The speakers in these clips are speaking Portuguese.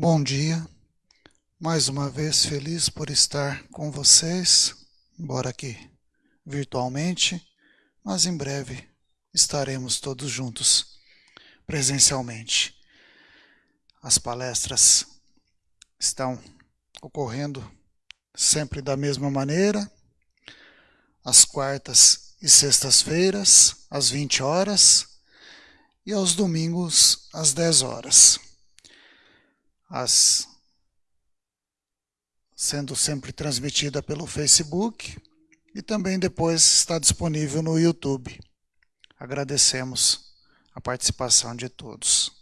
Bom dia. Mais uma vez feliz por estar com vocês, embora aqui virtualmente, mas em breve estaremos todos juntos presencialmente. As palestras estão ocorrendo sempre da mesma maneira, às quartas e sextas-feiras, às 20 horas, e aos domingos, às 10 horas. As sendo sempre transmitida pelo Facebook e também depois está disponível no YouTube. Agradecemos a participação de todos.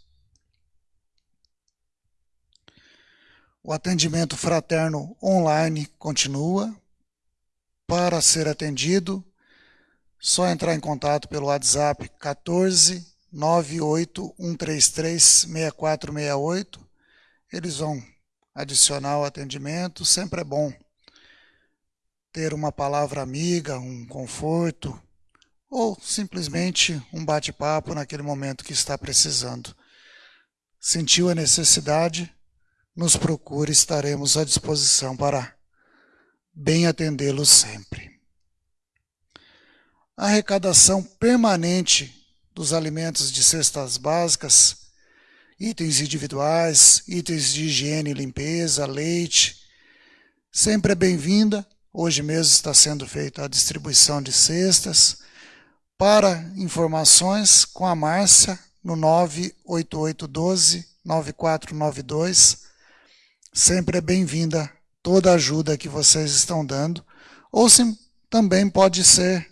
O atendimento fraterno online continua. Para ser atendido, só entrar em contato pelo WhatsApp 14 98133 6468. Eles vão adicionar o atendimento, sempre é bom ter uma palavra amiga, um conforto, ou simplesmente um bate-papo naquele momento que está precisando. Sentiu a necessidade? Nos procure, estaremos à disposição para bem atendê-lo sempre. A arrecadação permanente dos alimentos de cestas básicas itens individuais, itens de higiene e limpeza, leite. Sempre é bem-vinda. Hoje mesmo está sendo feita a distribuição de cestas. Para informações com a Márcia no 98812-9492. Sempre é bem-vinda toda a ajuda que vocês estão dando. Ou sim, também pode ser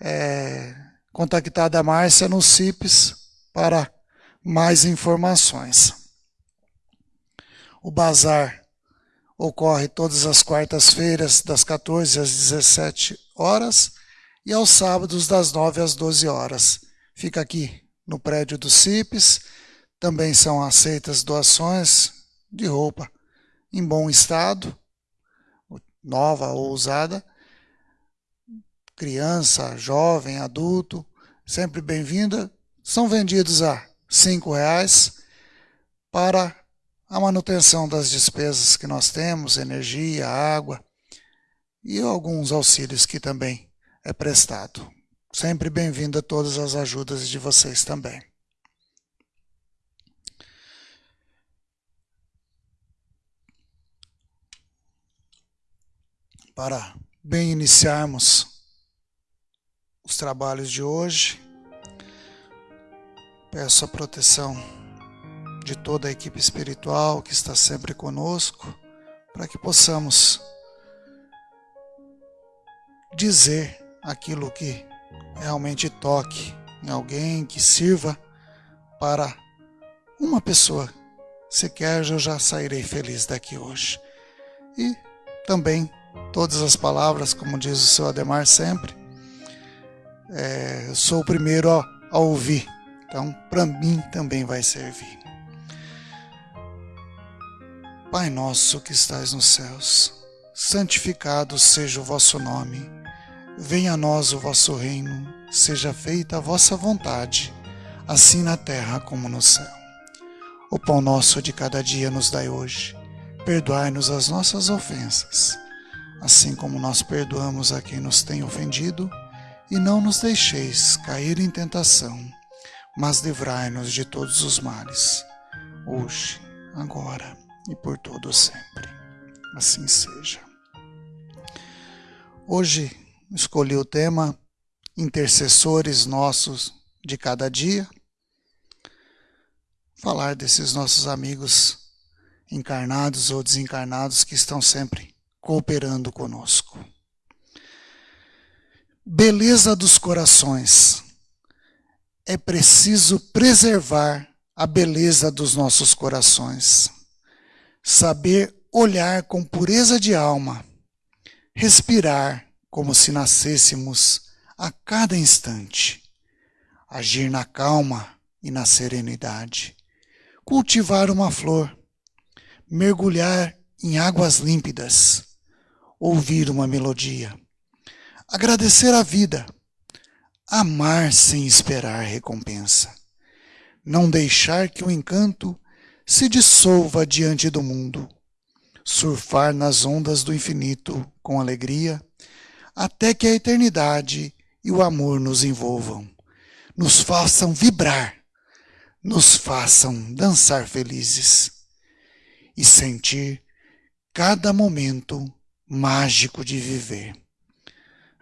é, contactada a Márcia no CIPES para mais informações. O bazar ocorre todas as quartas-feiras, das 14 às 17 horas, e aos sábados, das 9 às 12 horas. Fica aqui no prédio do CIPES. Também são aceitas doações de roupa em bom estado, nova ou usada, criança, jovem, adulto, sempre bem-vinda. São vendidos a reais para a manutenção das despesas que nós temos, energia, água e alguns auxílios que também é prestado. Sempre bem-vindo a todas as ajudas de vocês também. Para bem iniciarmos os trabalhos de hoje, Peço a proteção de toda a equipe espiritual que está sempre conosco, para que possamos dizer aquilo que realmente toque em alguém, que sirva para uma pessoa. Se quer, eu já sairei feliz daqui hoje. E também todas as palavras, como diz o seu Ademar sempre, é, eu sou o primeiro a, a ouvir então, para mim também vai servir. Pai nosso que estais nos céus, santificado seja o vosso nome. Venha a nós o vosso reino, seja feita a vossa vontade, assim na terra como no céu. O pão nosso de cada dia nos dai hoje. Perdoai-nos as nossas ofensas, assim como nós perdoamos a quem nos tem ofendido, e não nos deixeis cair em tentação mas livrai-nos de todos os males, hoje, agora e por todo sempre. Assim seja. Hoje escolhi o tema Intercessores Nossos de Cada Dia. Falar desses nossos amigos encarnados ou desencarnados que estão sempre cooperando conosco. Beleza dos corações é preciso preservar a beleza dos nossos corações, saber olhar com pureza de alma, respirar como se nascêssemos a cada instante, agir na calma e na serenidade, cultivar uma flor, mergulhar em águas límpidas, ouvir uma melodia, agradecer a vida amar sem esperar recompensa, não deixar que o encanto se dissolva diante do mundo, surfar nas ondas do infinito com alegria, até que a eternidade e o amor nos envolvam, nos façam vibrar, nos façam dançar felizes e sentir cada momento mágico de viver.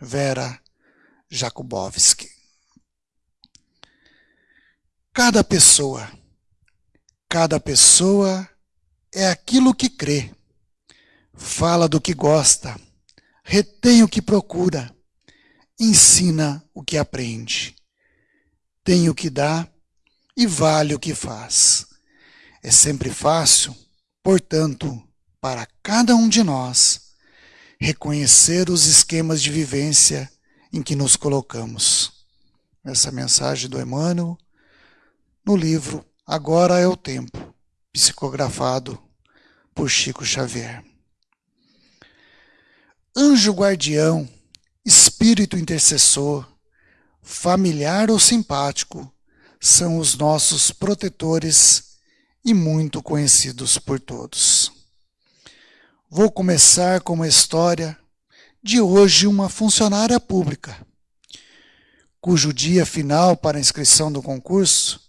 Vera Jakubowski. Cada pessoa, cada pessoa é aquilo que crê, fala do que gosta, retém o que procura, ensina o que aprende, tem o que dá e vale o que faz. É sempre fácil, portanto, para cada um de nós, reconhecer os esquemas de vivência em que nos colocamos. Essa mensagem do Emmanuel no livro Agora é o Tempo, psicografado por Chico Xavier. Anjo guardião, espírito intercessor, familiar ou simpático, são os nossos protetores e muito conhecidos por todos. Vou começar com uma história de hoje uma funcionária pública, cujo dia final para inscrição do concurso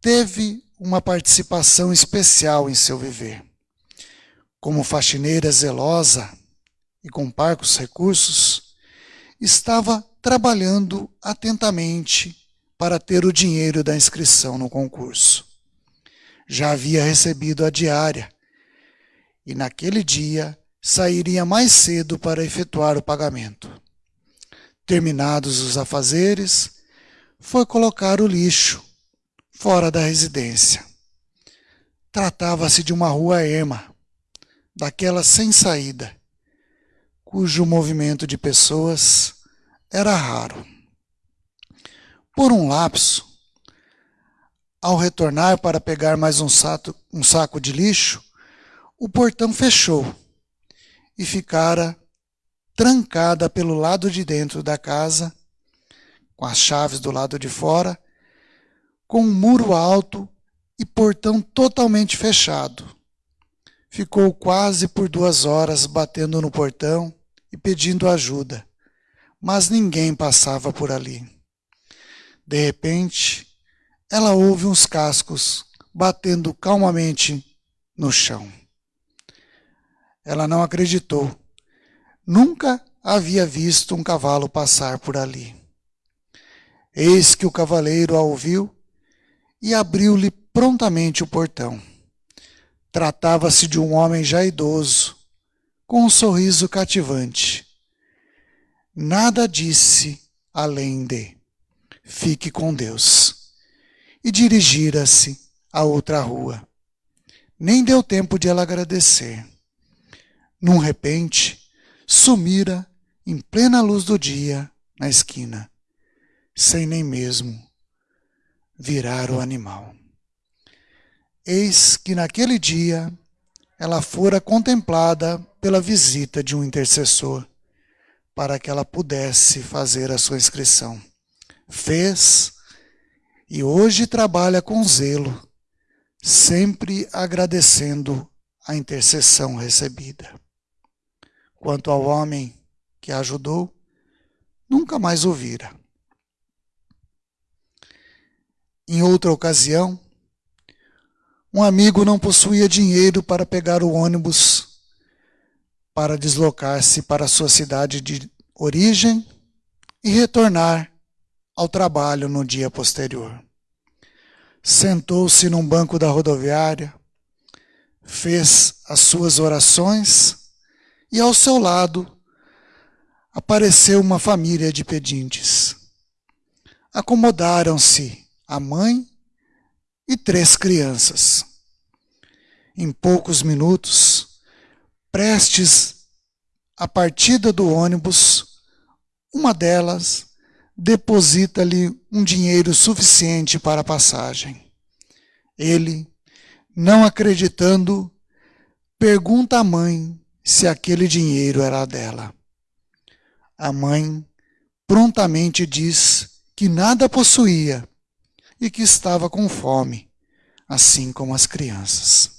teve uma participação especial em seu viver. Como faxineira zelosa e com parcos recursos, estava trabalhando atentamente para ter o dinheiro da inscrição no concurso. Já havia recebido a diária e naquele dia sairia mais cedo para efetuar o pagamento. Terminados os afazeres, foi colocar o lixo fora da residência. Tratava-se de uma rua erma, daquela sem saída, cujo movimento de pessoas era raro. Por um lapso, ao retornar para pegar mais um saco, um saco de lixo, o portão fechou e ficara trancada pelo lado de dentro da casa, com as chaves do lado de fora com um muro alto e portão totalmente fechado. Ficou quase por duas horas batendo no portão e pedindo ajuda, mas ninguém passava por ali. De repente, ela ouve uns cascos batendo calmamente no chão. Ela não acreditou. Nunca havia visto um cavalo passar por ali. Eis que o cavaleiro a ouviu e abriu-lhe prontamente o portão. Tratava-se de um homem já idoso, com um sorriso cativante. Nada disse além de fique com Deus e dirigira-se a outra rua. Nem deu tempo de ela agradecer. Num repente, sumira em plena luz do dia na esquina, sem nem mesmo virar o animal. Eis que naquele dia ela fora contemplada pela visita de um intercessor, para que ela pudesse fazer a sua inscrição. Fez e hoje trabalha com zelo, sempre agradecendo a intercessão recebida. Quanto ao homem que a ajudou, nunca mais ouvira. Em outra ocasião, um amigo não possuía dinheiro para pegar o ônibus para deslocar-se para sua cidade de origem e retornar ao trabalho no dia posterior. Sentou-se num banco da rodoviária, fez as suas orações e ao seu lado apareceu uma família de pedintes. Acomodaram-se a mãe e três crianças. Em poucos minutos, prestes à partida do ônibus, uma delas deposita-lhe um dinheiro suficiente para a passagem. Ele, não acreditando, pergunta à mãe se aquele dinheiro era dela. A mãe prontamente diz que nada possuía e que estava com fome, assim como as crianças.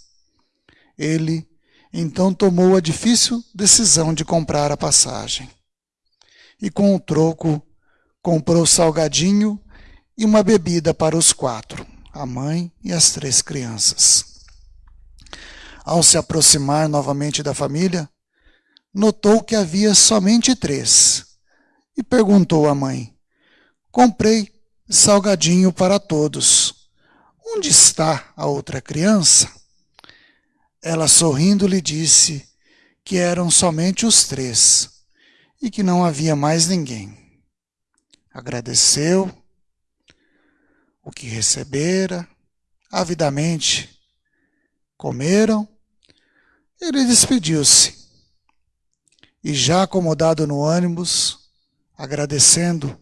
Ele então tomou a difícil decisão de comprar a passagem. E com o troco, comprou salgadinho e uma bebida para os quatro, a mãe e as três crianças. Ao se aproximar novamente da família, notou que havia somente três e perguntou à mãe: Comprei salgadinho para todos. Onde está a outra criança? Ela sorrindo lhe disse que eram somente os três e que não havia mais ninguém. Agradeceu o que recebera, avidamente comeram. Ele despediu-se e, já acomodado no ônibus, agradecendo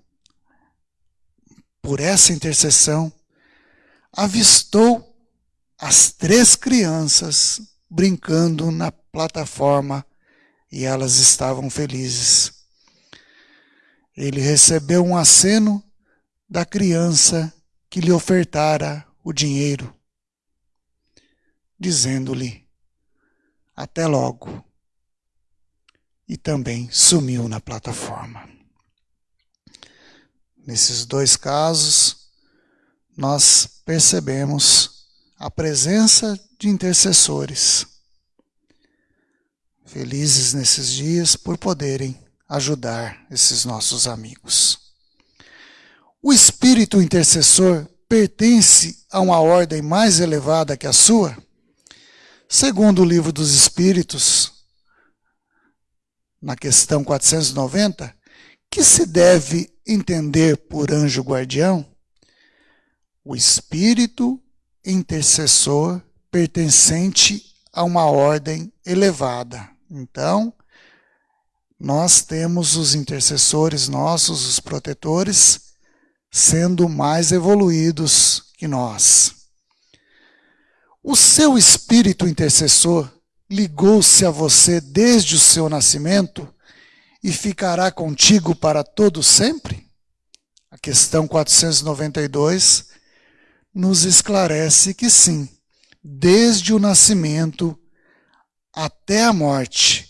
por essa intercessão, avistou as três crianças brincando na plataforma e elas estavam felizes. Ele recebeu um aceno da criança que lhe ofertara o dinheiro, dizendo-lhe: Até logo. E também sumiu na plataforma. Nesses dois casos, nós percebemos a presença de intercessores. Felizes nesses dias por poderem ajudar esses nossos amigos. O espírito intercessor pertence a uma ordem mais elevada que a sua? Segundo o livro dos Espíritos, na questão 490, que se deve entender por anjo guardião? O espírito intercessor pertencente a uma ordem elevada. Então, nós temos os intercessores nossos, os protetores, sendo mais evoluídos que nós. O seu espírito intercessor ligou-se a você desde o seu nascimento e ficará contigo para todo sempre? A questão 492 nos esclarece que sim, desde o nascimento até a morte,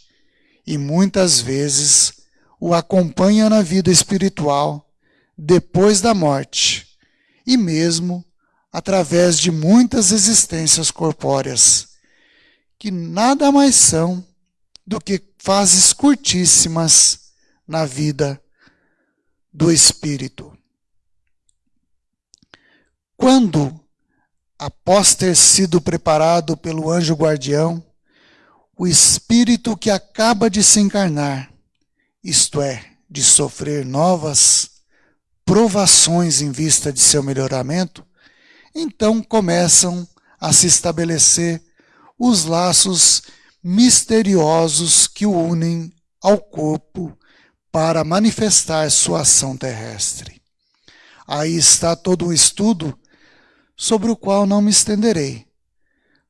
e muitas vezes o acompanha na vida espiritual depois da morte, e mesmo através de muitas existências corpóreas, que nada mais são do que fases curtíssimas na vida do espírito. Quando, após ter sido preparado pelo anjo guardião, o espírito que acaba de se encarnar, isto é, de sofrer novas provações em vista de seu melhoramento, então começam a se estabelecer os laços misteriosos que o unem ao corpo para manifestar sua ação terrestre. Aí está todo um estudo sobre o qual não me estenderei.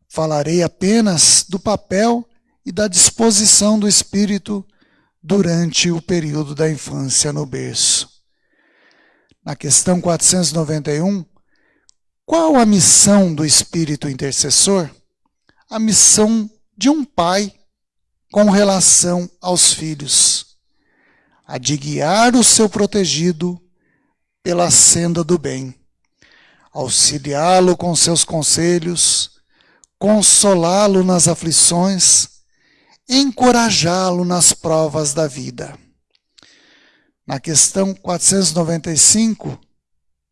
Falarei apenas do papel e da disposição do espírito durante o período da infância no berço na questão 491, qual a missão do espírito intercessor? A missão de um pai com relação aos filhos, a de guiar o seu protegido pela senda do bem, auxiliá-lo com seus conselhos, consolá-lo nas aflições, encorajá-lo nas provas da vida. Na questão 495,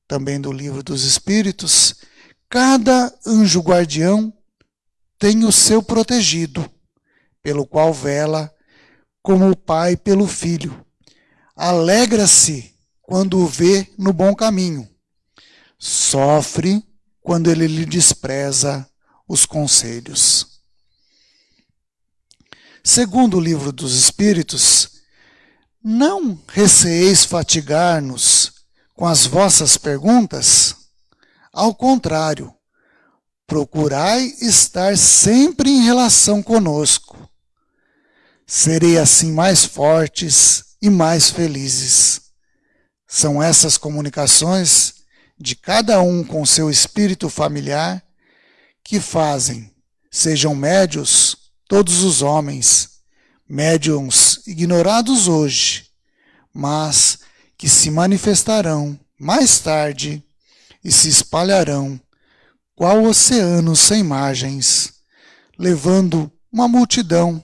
também do Livro dos Espíritos, cada anjo guardião tem o seu protegido, pelo qual vela como o pai pelo filho. Alegra-se quando o vê no bom caminho. Sofre quando ele lhe despreza os conselhos. Segundo o livro dos Espíritos, não receeis fatigar-nos com as vossas perguntas? Ao contrário, procurai estar sempre em relação conosco. Serei assim mais fortes e mais felizes. São essas comunicações de cada um com seu espírito familiar que fazem, sejam médios todos os homens, médiums ignorados hoje, mas que se manifestarão mais tarde e se espalharão, qual oceano sem margens, levando uma multidão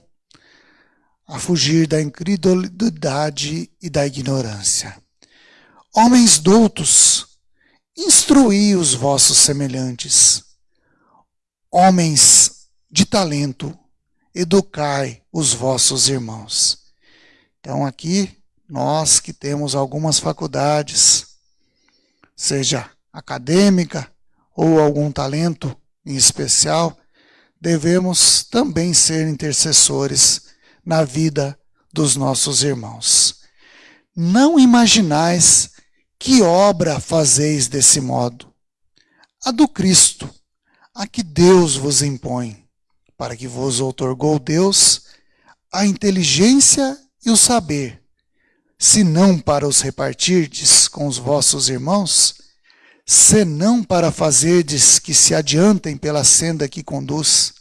a fugir da incredulidade e da ignorância. Homens doutos, instruí os vossos semelhantes. Homens de talento, educai os vossos irmãos. Então, aqui, nós que temos algumas faculdades, seja acadêmica ou algum talento em especial, devemos também ser intercessores na vida dos nossos irmãos. Não imaginais que obra fazeis desse modo? A do Cristo, a que Deus vos impõe, para que vos outorgou Deus a inteligência e o saber, se não para os repartirdes com os vossos irmãos, senão para fazerdes que se adiantem pela senda que conduz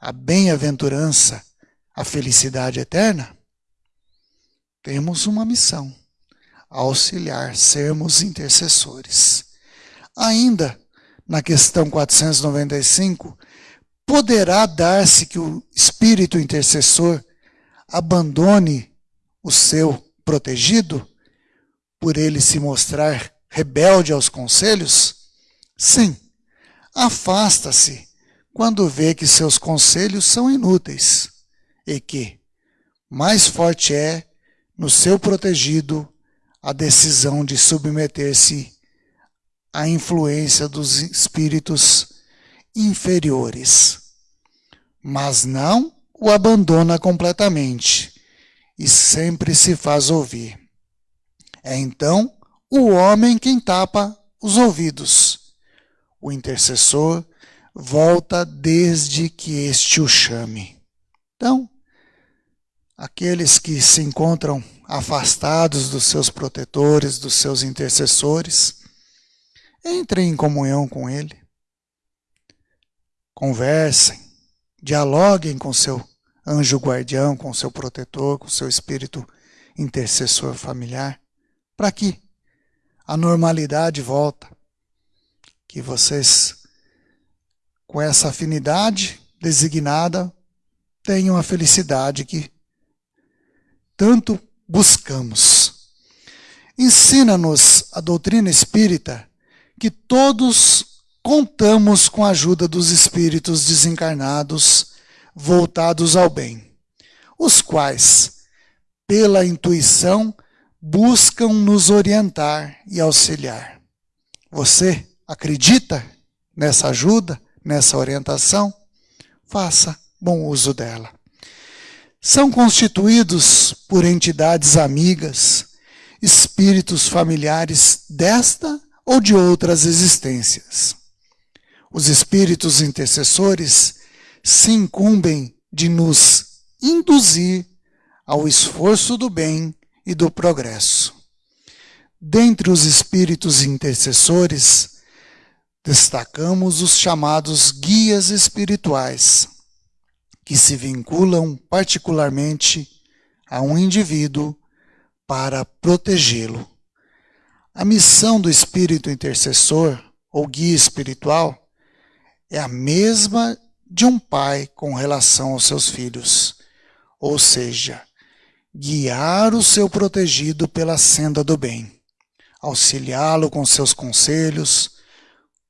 à bem-aventurança, à felicidade eterna? Temos uma missão: auxiliar, sermos intercessores. Ainda, na questão 495, poderá dar-se que o espírito intercessor abandone o seu protegido por ele se mostrar rebelde aos conselhos? Sim, afasta-se quando vê que seus conselhos são inúteis e que mais forte é no seu protegido a decisão de submeter-se à influência dos espíritos inferiores. Mas não o abandona completamente e sempre se faz ouvir. É então o homem quem tapa os ouvidos. O intercessor volta desde que este o chame. Então, aqueles que se encontram afastados dos seus protetores, dos seus intercessores, entrem em comunhão com ele. Conversem, dialoguem com seu anjo guardião, com seu protetor, com seu espírito intercessor familiar, para que a normalidade volta. Que vocês, com essa afinidade designada, tenham a felicidade que tanto buscamos. Ensina-nos a doutrina espírita que todos contamos com a ajuda dos espíritos desencarnados voltados ao bem, os quais, pela intuição, buscam nos orientar e auxiliar. Você acredita nessa ajuda, nessa orientação? Faça bom uso dela. São constituídos por entidades amigas, espíritos familiares desta ou de outras existências. Os espíritos intercessores se incumbem de nos induzir ao esforço do bem e do progresso. Dentre os espíritos intercessores, destacamos os chamados guias espirituais, que se vinculam particularmente a um indivíduo para protegê-lo. A missão do espírito intercessor ou guia espiritual é a mesma de um pai com relação aos seus filhos, ou seja, guiar o seu protegido pela senda do bem, auxiliá-lo com seus conselhos,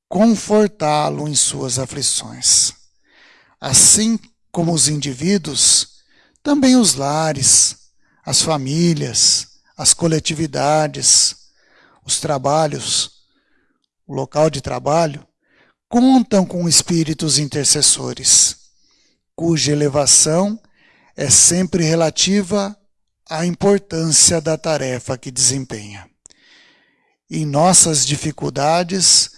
confortá-lo em suas aflições. Assim como os indivíduos, também os lares, as famílias, as coletividades, os trabalhos, o local de trabalho, contam com espíritos intercessores, cuja elevação é sempre relativa a importância da tarefa que desempenha. Em nossas dificuldades,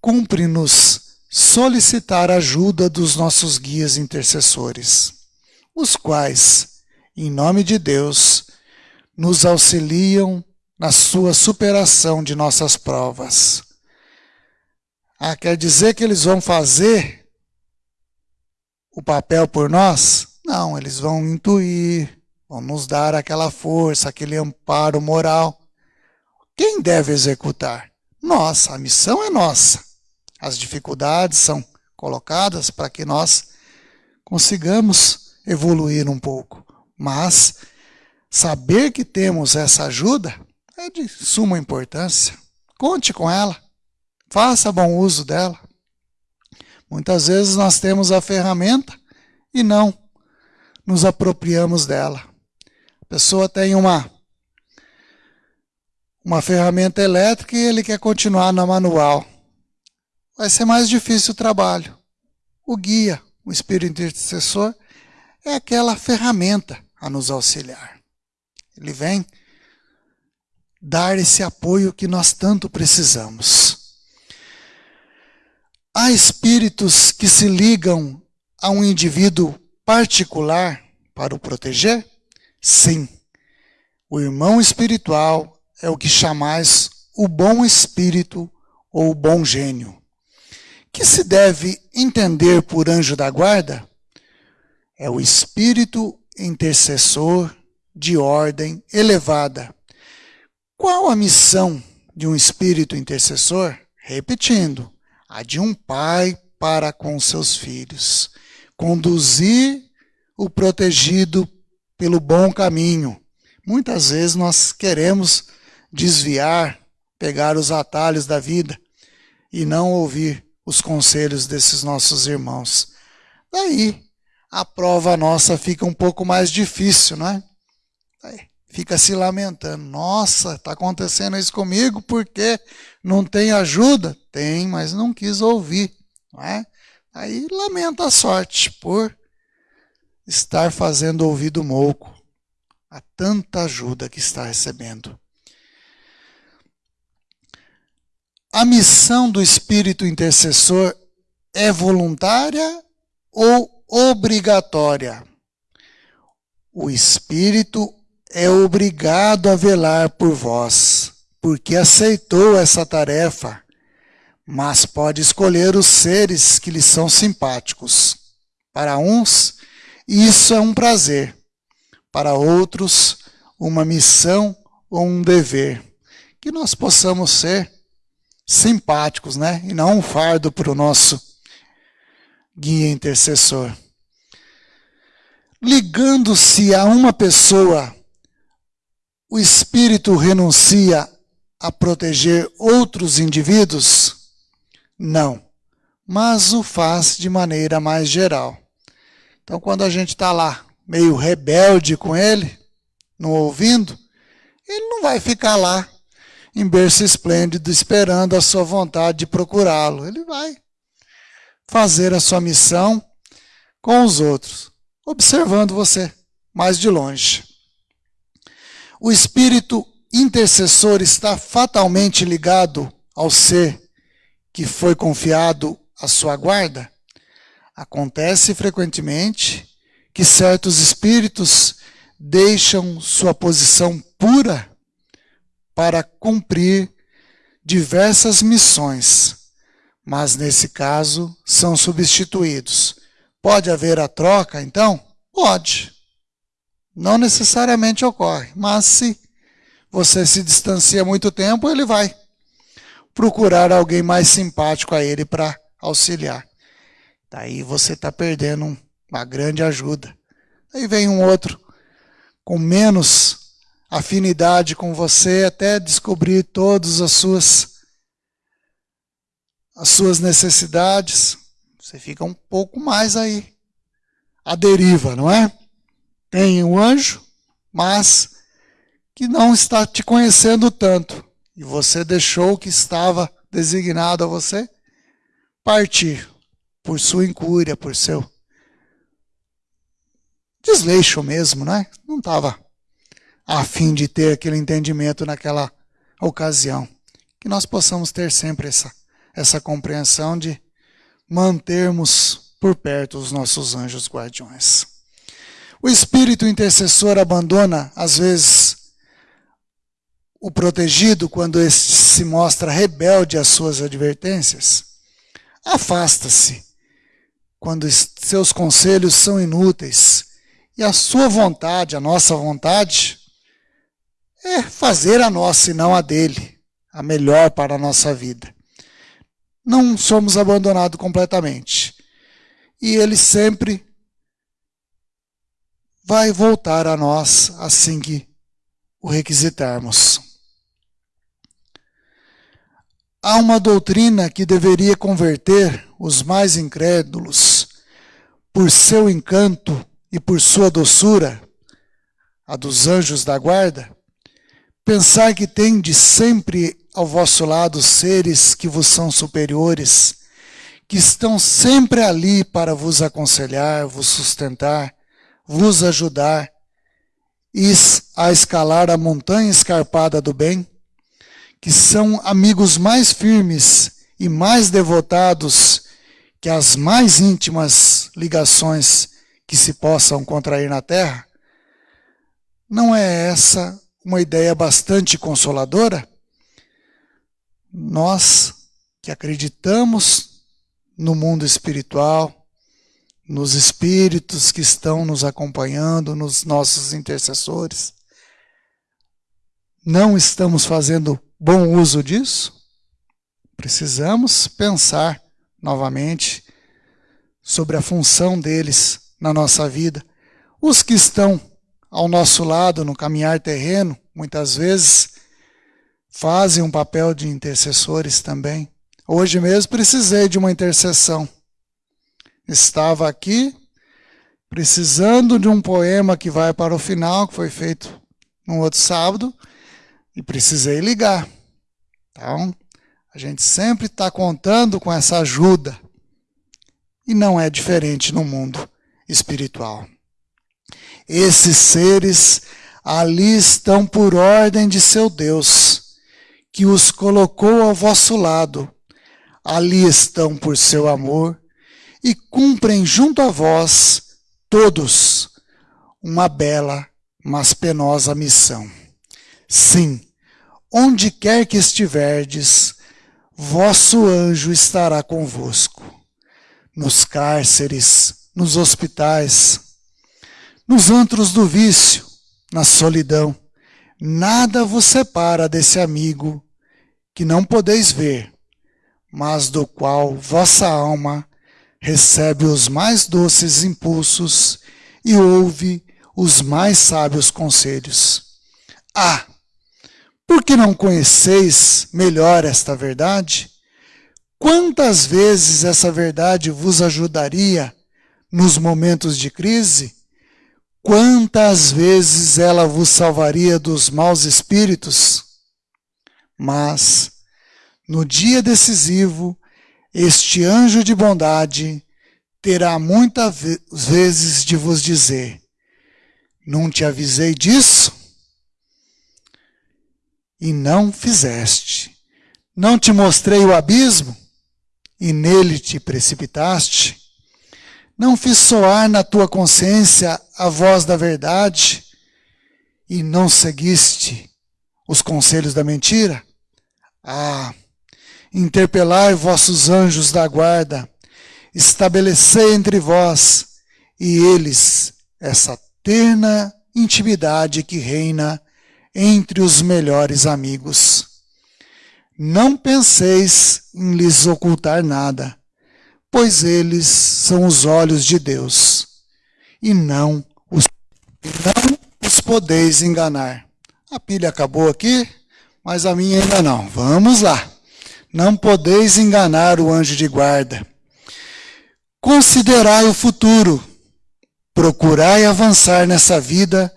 cumpre-nos solicitar ajuda dos nossos guias intercessores, os quais, em nome de Deus, nos auxiliam na sua superação de nossas provas. Ah, quer dizer que eles vão fazer o papel por nós? Não, eles vão intuir, vão nos dar aquela força, aquele amparo moral. Quem deve executar? Nós, a missão é nossa. As dificuldades são colocadas para que nós consigamos evoluir um pouco. Mas saber que temos essa ajuda é de suma importância. Conte com ela. Faça bom uso dela. Muitas vezes nós temos a ferramenta e não nos apropriamos dela. A pessoa tem uma uma ferramenta elétrica e ele quer continuar na manual. Vai ser mais difícil o trabalho. O guia, o espírito intercessor, é aquela ferramenta a nos auxiliar. Ele vem dar esse apoio que nós tanto precisamos. Há espíritos que se ligam a um indivíduo particular para o proteger? Sim. O irmão espiritual é o que chamais o bom espírito ou o bom gênio. Que se deve entender por anjo da guarda? É o espírito intercessor de ordem elevada. Qual a missão de um espírito intercessor? Repetindo, a de um pai para com seus filhos conduzir o protegido pelo bom caminho. Muitas vezes nós queremos desviar, pegar os atalhos da vida e não ouvir os conselhos desses nossos irmãos. Daí a prova nossa fica um pouco mais difícil, não é? Daí, fica se lamentando. Nossa, está acontecendo isso comigo porque não tem ajuda? Tem, mas não quis ouvir, não é? Aí lamenta a sorte por estar fazendo ouvido mouco a tanta ajuda que está recebendo. A missão do espírito intercessor é voluntária ou obrigatória? O espírito é obrigado a velar por vós, porque aceitou essa tarefa mas pode escolher os seres que lhe são simpáticos. Para uns, isso é um prazer. Para outros, uma missão ou um dever. Que nós possamos ser simpáticos, né? E não um fardo para o nosso guia intercessor. Ligando-se a uma pessoa, o espírito renuncia a proteger outros indivíduos? Não. Mas o faz de maneira mais geral. Então, quando a gente está lá, meio rebelde com ele, não ouvindo, ele não vai ficar lá em berço esplêndido esperando a sua vontade de procurá-lo. Ele vai fazer a sua missão com os outros, observando você mais de longe. O espírito intercessor está fatalmente ligado ao ser que foi confiado à sua guarda, acontece frequentemente que certos espíritos deixam sua posição pura para cumprir diversas missões, mas nesse caso são substituídos. Pode haver a troca, então? Pode. Não necessariamente ocorre, mas se você se distancia muito tempo, ele vai procurar alguém mais simpático a ele para auxiliar. Daí você está perdendo uma grande ajuda. Aí vem um outro com menos afinidade com você até descobrir todas as suas as suas necessidades. Você fica um pouco mais aí à deriva, não é? Tem um anjo, mas que não está te conhecendo tanto e você deixou o que estava designado a você partir por sua incúria, por seu desleixo mesmo, né? Não estava a fim de ter aquele entendimento naquela ocasião. Que nós possamos ter sempre essa, essa compreensão de mantermos por perto os nossos anjos guardiões. O espírito intercessor abandona, às vezes, o protegido, quando este se mostra rebelde às suas advertências, afasta-se quando seus conselhos são inúteis. E a sua vontade, a nossa vontade, é fazer a nossa e não a dele, a melhor para a nossa vida. Não somos abandonados completamente. E ele sempre vai voltar a nós assim que o requisitarmos. Há uma doutrina que deveria converter os mais incrédulos por seu encanto e por sua doçura, a dos anjos da guarda, pensar que tem de sempre ao vosso lado seres que vos são superiores, que estão sempre ali para vos aconselhar, vos sustentar, vos ajudar a escalar a montanha escarpada do bem, que são amigos mais firmes e mais devotados que as mais íntimas ligações que se possam contrair na terra? Não é essa uma ideia bastante consoladora? Nós que acreditamos no mundo espiritual, nos espíritos que estão nos acompanhando, nos nossos intercessores, não estamos fazendo bom uso disso? Precisamos pensar novamente sobre a função deles na nossa vida. Os que estão ao nosso lado no caminhar terreno, muitas vezes, fazem um papel de intercessores também. Hoje mesmo precisei de uma intercessão. Estava aqui precisando de um poema que vai para o final, que foi feito no outro sábado, e precisei ligar. Então, a gente sempre está contando com essa ajuda. E não é diferente no mundo espiritual. Esses seres ali estão por ordem de seu Deus, que os colocou ao vosso lado. Ali estão por seu amor e cumprem junto a vós, todos, uma bela, mas penosa missão. Sim, onde quer que estiverdes, vosso anjo estará convosco, nos cárceres, nos hospitais, nos antros do vício, na solidão. Nada vos separa desse amigo que não podeis ver, mas do qual vossa alma recebe os mais doces impulsos e ouve os mais sábios conselhos. Ah, por que não conheceis melhor esta verdade? Quantas vezes essa verdade vos ajudaria nos momentos de crise? Quantas vezes ela vos salvaria dos maus espíritos? Mas, no dia decisivo, este anjo de bondade terá muitas vezes de vos dizer: Não te avisei disso? e não fizeste. Não te mostrei o abismo e nele te precipitaste? Não fiz soar na tua consciência a voz da verdade e não seguiste os conselhos da mentira? Ah, interpelai vossos anjos da guarda, estabelecei entre vós e eles essa terna intimidade que reina entre os melhores amigos. Não penseis em lhes ocultar nada, pois eles são os olhos de Deus, e não os, não os podeis enganar. A pilha acabou aqui, mas a minha ainda não. Vamos lá. Não podeis enganar o anjo de guarda. Considerai o futuro. Procurai avançar nessa vida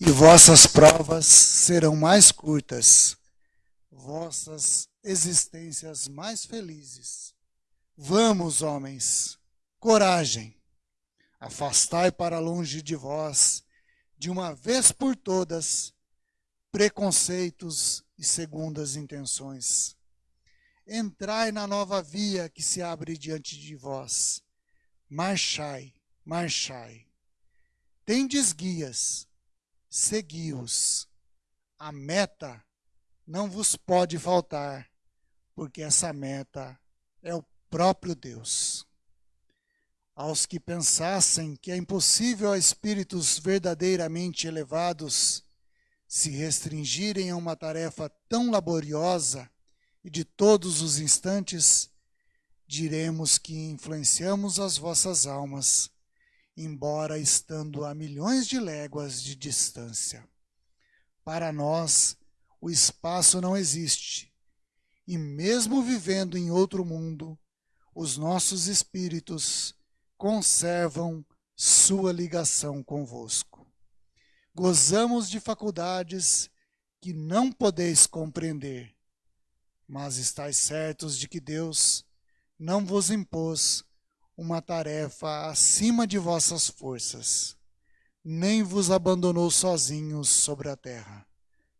e vossas provas serão mais curtas, vossas existências mais felizes. Vamos, homens, coragem, afastai para longe de vós, de uma vez por todas, preconceitos e segundas intenções. Entrai na nova via que se abre diante de vós. Marchai, marchai. Tendes guias, segui-os. A meta não vos pode faltar, porque essa meta é o próprio Deus. aos que pensassem que é impossível a espíritos verdadeiramente elevados se restringirem a uma tarefa tão laboriosa e de todos os instantes, diremos que influenciamos as vossas almas, embora estando a milhões de léguas de distância. Para nós, o espaço não existe, e mesmo vivendo em outro mundo, os nossos espíritos conservam sua ligação convosco. Gozamos de faculdades que não podeis compreender, mas estáis certos de que Deus não vos impôs uma tarefa acima de vossas forças, nem vos abandonou sozinhos sobre a terra,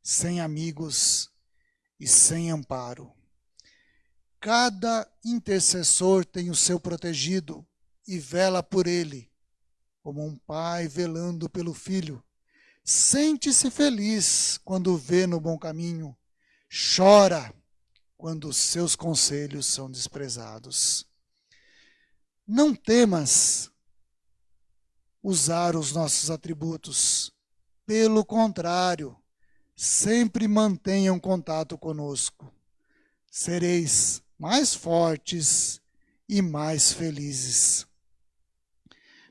sem amigos e sem amparo. Cada intercessor tem o seu protegido e vela por ele, como um pai velando pelo filho. Sente-se feliz quando vê no bom caminho, chora quando os seus conselhos são desprezados. Não temas usar os nossos atributos. Pelo contrário, sempre mantenham contato conosco. Sereis mais fortes e mais felizes.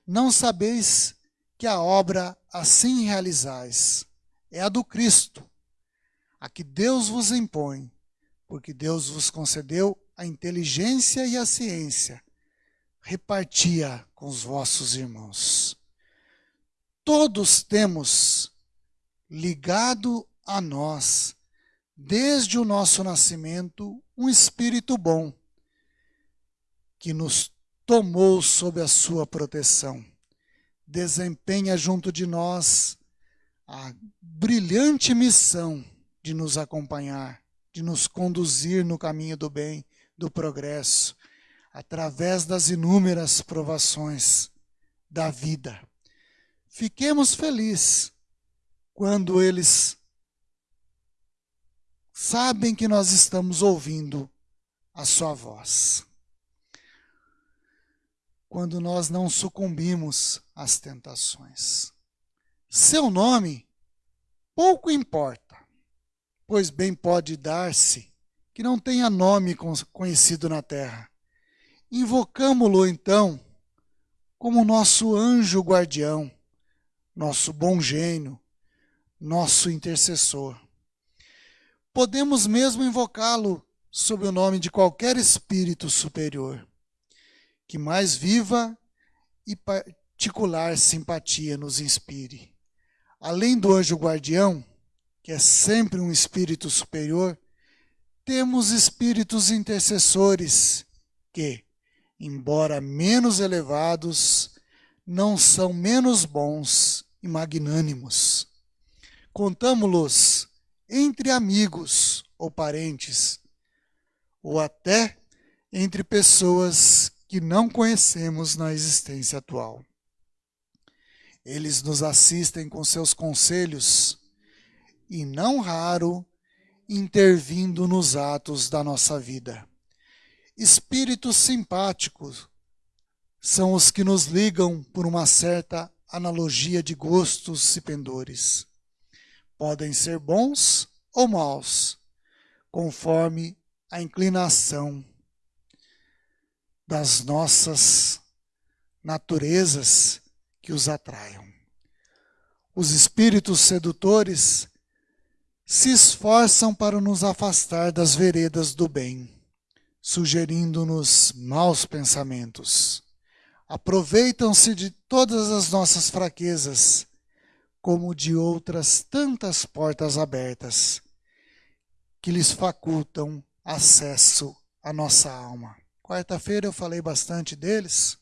Não sabeis que a obra assim realizais é a do Cristo, a que Deus vos impõe, porque Deus vos concedeu a inteligência e a ciência, repartia com os vossos irmãos. Todos temos ligado a nós, desde o nosso nascimento, um espírito bom, que nos tomou sob a sua proteção. Desempenha junto de nós a brilhante missão de nos acompanhar, de nos conduzir no caminho do bem, do progresso, através das inúmeras provações da vida. Fiquemos felizes quando eles sabem que nós estamos ouvindo a sua voz quando nós não sucumbimos às tentações. Seu nome pouco importa, pois bem pode dar-se que não tenha nome conhecido na terra. Invocamo-lo então como nosso anjo guardião, nosso bom gênio, nosso intercessor. Podemos mesmo invocá-lo sob o nome de qualquer espírito superior que mais viva e particular simpatia nos inspire. Além do anjo guardião, que é sempre um espírito superior, temos espíritos intercessores que, embora menos elevados, não são menos bons e magnânimos. Contamo-los entre amigos ou parentes, ou até entre pessoas que não conhecemos na existência atual. Eles nos assistem com seus conselhos e, não raro, intervindo nos atos da nossa vida. Espíritos simpáticos são os que nos ligam por uma certa analogia de gostos e pendores. Podem ser bons ou maus, conforme a inclinação das nossas naturezas que os atraiam. Os espíritos sedutores se esforçam para nos afastar das veredas do bem, sugerindo-nos maus pensamentos. Aproveitam-se de todas as nossas fraquezas, como de outras tantas portas abertas, que lhes facultam acesso à nossa alma. Quarta-feira eu falei bastante deles.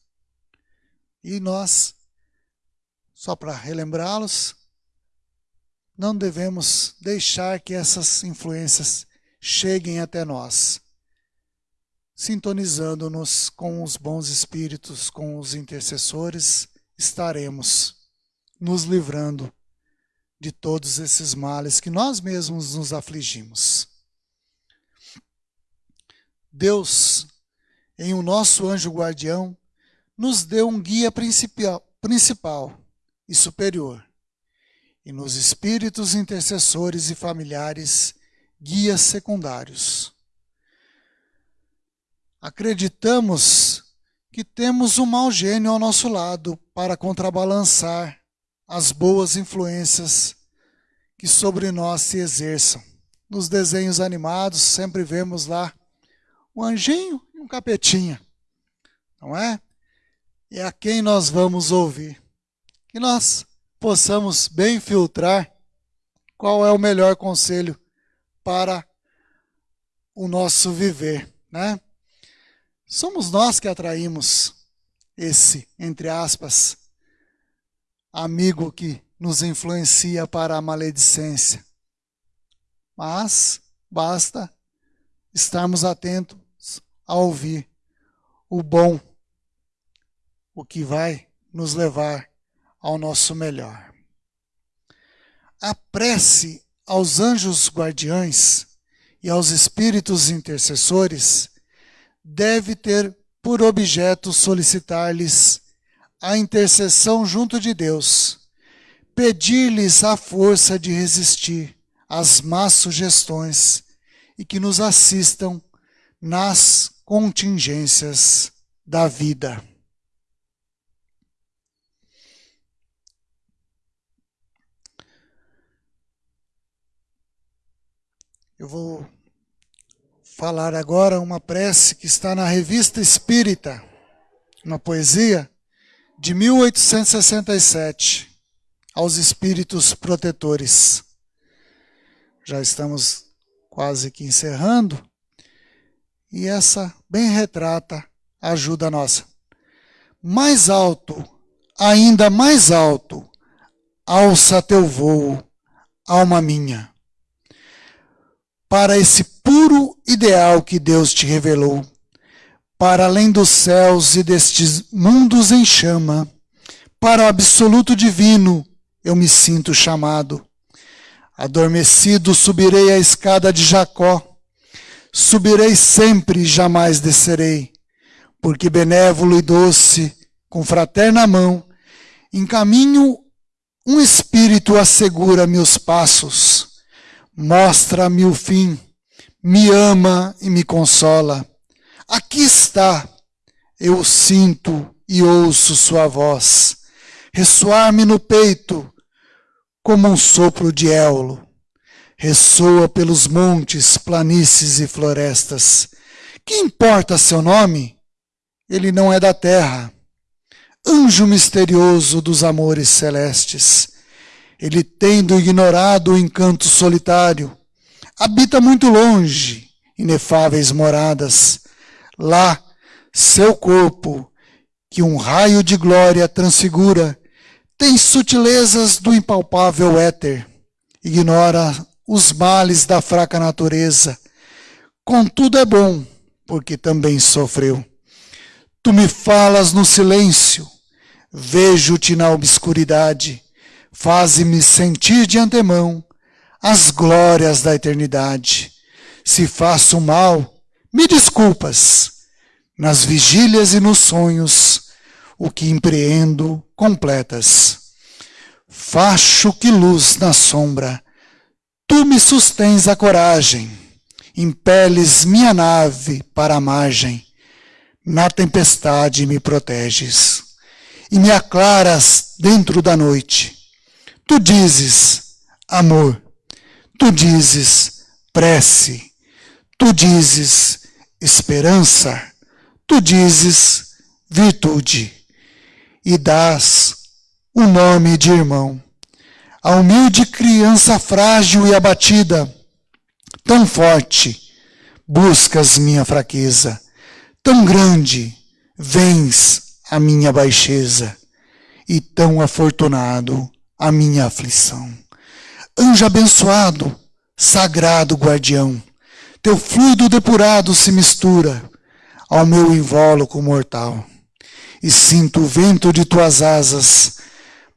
E nós, só para relembrá-los, não devemos deixar que essas influências cheguem até nós, sintonizando-nos com os bons espíritos, com os intercessores, estaremos nos livrando de todos esses males que nós mesmos nos afligimos. Deus em o nosso anjo guardião, nos deu um guia principal, principal e superior, e nos espíritos intercessores e familiares, guias secundários. Acreditamos que temos um mau gênio ao nosso lado para contrabalançar as boas influências que sobre nós se exerçam. Nos desenhos animados sempre vemos lá um anjinho e um capetinha, não é? E a quem nós vamos ouvir? Que nós possamos bem filtrar qual é o melhor conselho para o nosso viver, né? Somos nós que atraímos esse, entre aspas, amigo que nos influencia para a maledicência. Mas basta estarmos atentos a ouvir o bom, o que vai nos levar ao nosso melhor. A prece aos anjos guardiães e aos espíritos intercessores deve ter por objeto solicitar-lhes a intercessão junto de Deus, pedir-lhes a força de resistir às más sugestões e que nos assistam nas contingências da vida. Eu vou falar agora uma prece que está na Revista Espírita, uma poesia de 1867, aos espíritos protetores. Já estamos quase que encerrando, e essa bem retrata a ajuda nossa. Mais alto, ainda mais alto, alça teu voo, alma minha para esse puro ideal que Deus te revelou, para além dos céus e destes mundos em chama, para o absoluto divino eu me sinto chamado. Adormecido subirei a escada de Jacó, subirei sempre e jamais descerei, porque benévolo e doce, com fraterna mão, encaminho um espírito assegura meus passos mostra-me o fim, me ama e me consola. Aqui está, eu sinto e ouço sua voz, ressoar-me no peito como um sopro de éolo. Ressoa pelos montes, planícies e florestas. Que importa seu nome? Ele não é da terra. Anjo misterioso dos amores celestes ele, tendo ignorado o encanto solitário, habita muito longe, inefáveis moradas. Lá, seu corpo, que um raio de glória transfigura, tem sutilezas do impalpável éter, ignora os males da fraca natureza. Contudo é bom, porque também sofreu. Tu me falas no silêncio, vejo-te na obscuridade Faze-me sentir de antemão as glórias da eternidade. Se faço mal, me desculpas. Nas vigílias e nos sonhos, o que empreendo, completas. Facho que luz na sombra, tu me sustens a coragem, impeles minha nave para a margem, na tempestade me proteges, e me aclaras dentro da noite Tu dizes amor, tu dizes prece, tu dizes esperança, tu dizes virtude, e dás o nome de irmão. A humilde criança frágil e abatida, tão forte, buscas minha fraqueza, tão grande, vens a minha baixeza, e tão afortunado a minha aflição. Anjo abençoado, sagrado guardião, teu fluido depurado se mistura ao meu invólucro mortal, e sinto o vento de tuas asas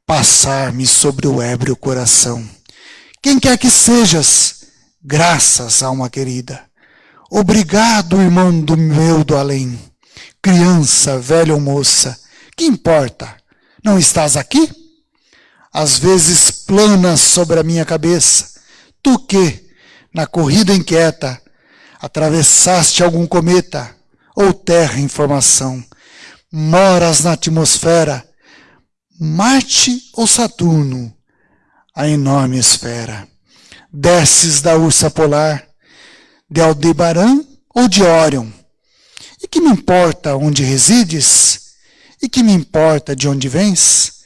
passar-me sobre o ébrio coração. Quem quer que sejas, graças, alma querida. Obrigado, irmão do meu do além, criança, velha ou moça, Que importa? Não estás aqui? Às vezes planas sobre a minha cabeça. Tu que, na corrida inquieta, atravessaste algum cometa ou terra em formação, moras na atmosfera, Marte ou Saturno, a enorme esfera. Desces da ursa polar, de Aldebaran ou de Órion. E que me importa onde resides? E que me importa de onde vens?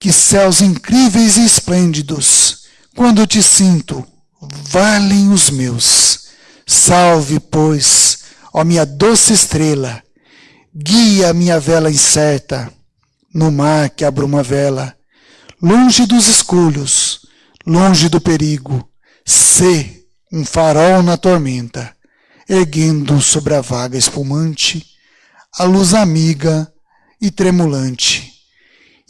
Que céus incríveis e esplêndidos, quando te sinto, valem os meus. Salve, pois, ó minha doce estrela, guia minha vela incerta no mar que abruma vela, longe dos escolhos, longe do perigo, sê um farol na tormenta, erguendo sobre a vaga espumante a luz amiga e tremulante,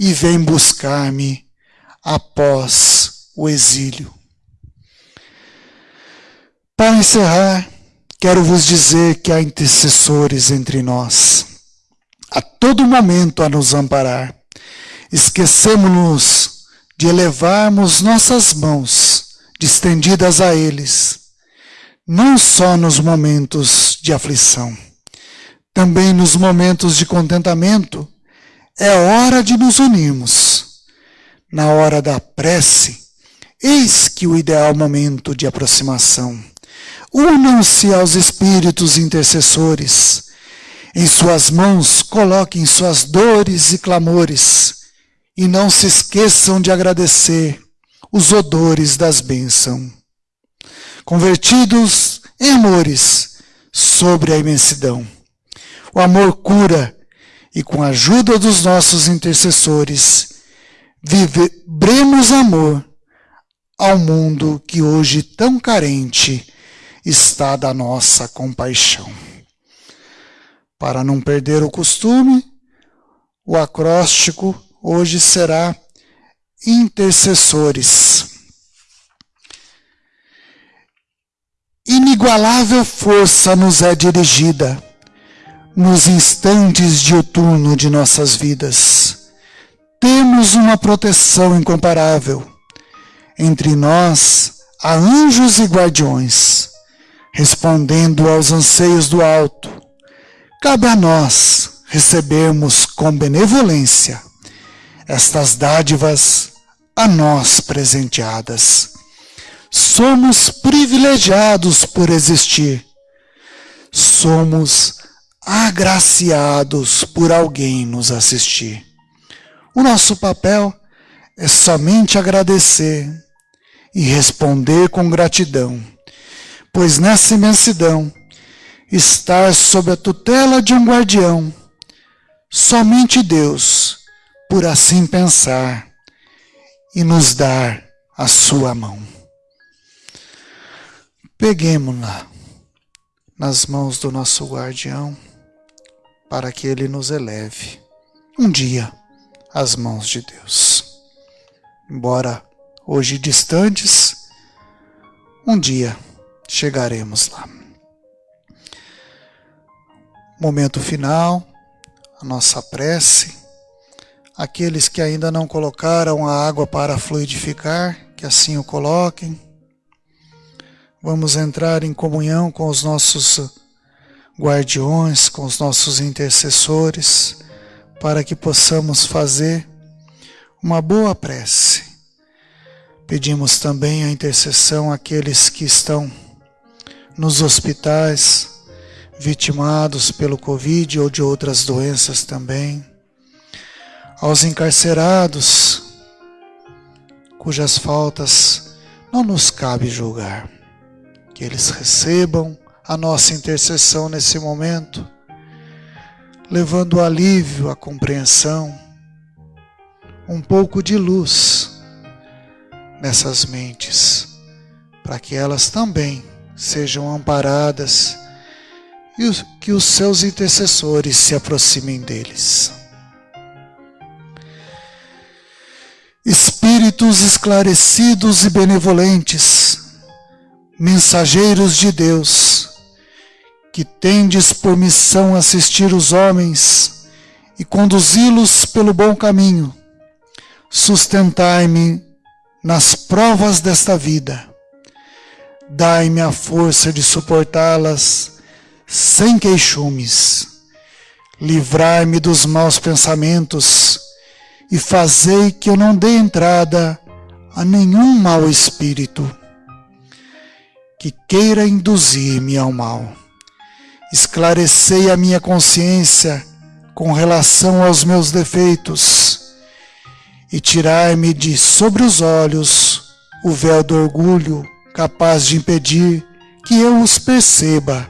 e vem buscar-me após o exílio. Para encerrar, quero vos dizer que há intercessores entre nós, a todo momento a nos amparar. Esquecemos-nos de elevarmos nossas mãos distendidas a eles, não só nos momentos de aflição, também nos momentos de contentamento, é hora de nos unirmos. Na hora da prece, eis que o ideal momento de aproximação. Unam-se aos espíritos intercessores. Em suas mãos coloquem suas dores e clamores. E não se esqueçam de agradecer os odores das bênçãos. Convertidos em amores sobre a imensidão. O amor cura e com a ajuda dos nossos intercessores, vibremos amor ao mundo que hoje tão carente está da nossa compaixão. Para não perder o costume, o acróstico hoje será intercessores. Inigualável força nos é dirigida nos instantes de outono de nossas vidas. Temos uma proteção incomparável. Entre nós há anjos e guardiões, respondendo aos anseios do alto. Cabe a nós recebermos com benevolência estas dádivas a nós presenteadas. Somos privilegiados por existir. Somos agraciados por alguém nos assistir. O nosso papel é somente agradecer e responder com gratidão, pois nessa imensidão, estar sob a tutela de um guardião, somente Deus, por assim pensar, e nos dar a sua mão. Peguemos-la nas mãos do nosso guardião para que ele nos eleve um dia às mãos de Deus. Embora hoje distantes, um dia chegaremos lá. Momento final, a nossa prece. Aqueles que ainda não colocaram a água para fluidificar, que assim o coloquem. Vamos entrar em comunhão com os nossos guardiões, com os nossos intercessores, para que possamos fazer uma boa prece. Pedimos também a intercessão àqueles que estão nos hospitais, vitimados pelo Covid ou de outras doenças também, aos encarcerados, cujas faltas não nos cabe julgar, que eles recebam a nossa intercessão nesse momento, levando alívio, a compreensão, um pouco de luz nessas mentes, para que elas também sejam amparadas e que os seus intercessores se aproximem deles. Espíritos esclarecidos e benevolentes, mensageiros de Deus, que tendes por missão assistir os homens e conduzi-los pelo bom caminho. Sustentai-me nas provas desta vida. Dai-me a força de suportá-las sem queixumes. Livrai-me dos maus pensamentos e fazei que eu não dê entrada a nenhum mau espírito que queira induzir-me ao mal. Esclarecei a minha consciência com relação aos meus defeitos e tirai-me de sobre os olhos o véu do orgulho capaz de impedir que eu os perceba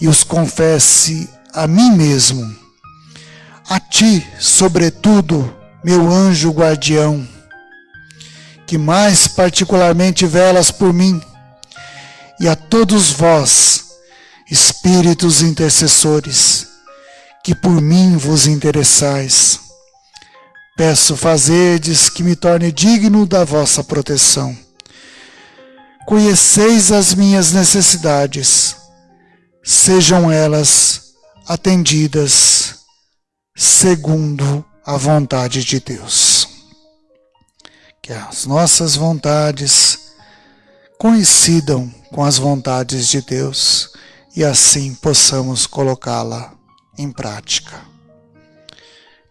e os confesse a mim mesmo. A ti, sobretudo, meu anjo guardião, que mais particularmente velas por mim, e a todos vós, espíritos intercessores, que por mim vos interessais. Peço fazerdes que me torne digno da vossa proteção. Conheceis as minhas necessidades, sejam elas atendidas segundo a vontade de Deus. Que as nossas vontades coincidam com as vontades de Deus e assim possamos colocá-la em prática.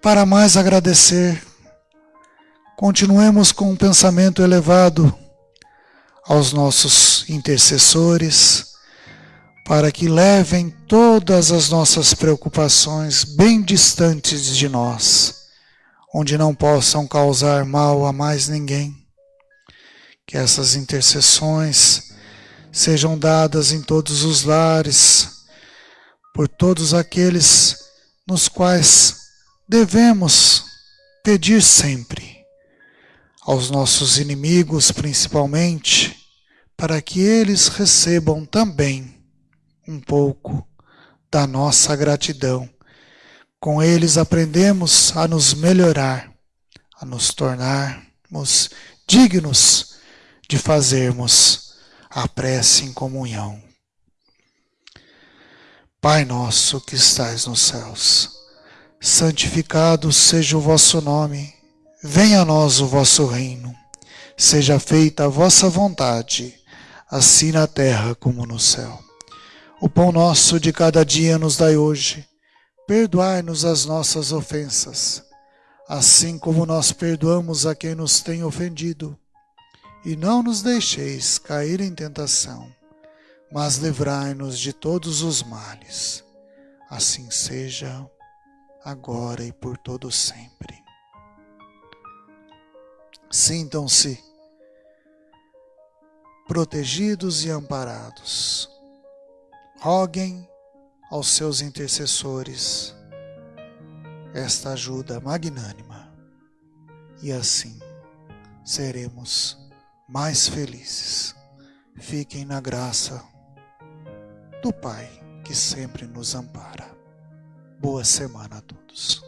Para mais agradecer, continuemos com um pensamento elevado aos nossos intercessores, para que levem todas as nossas preocupações bem distantes de nós, onde não possam causar mal a mais ninguém. Que essas intercessões sejam dadas em todos os lares, por todos aqueles nos quais devemos pedir sempre, aos nossos inimigos principalmente, para que eles recebam também um pouco da nossa gratidão. Com eles aprendemos a nos melhorar, a nos tornarmos dignos de fazermos a prece em comunhão. Pai nosso que estais nos céus, santificado seja o vosso nome, venha a nós o vosso reino, seja feita a vossa vontade, assim na terra como no céu. O pão nosso de cada dia nos dai hoje, perdoai-nos as nossas ofensas, assim como nós perdoamos a quem nos tem ofendido e não nos deixeis cair em tentação, mas livrai-nos de todos os males. Assim seja, agora e por todo sempre. Sintam-se protegidos e amparados. Roguem aos seus intercessores esta ajuda magnânima, e assim seremos mais felizes. Fiquem na graça do Pai que sempre nos ampara. Boa semana a todos.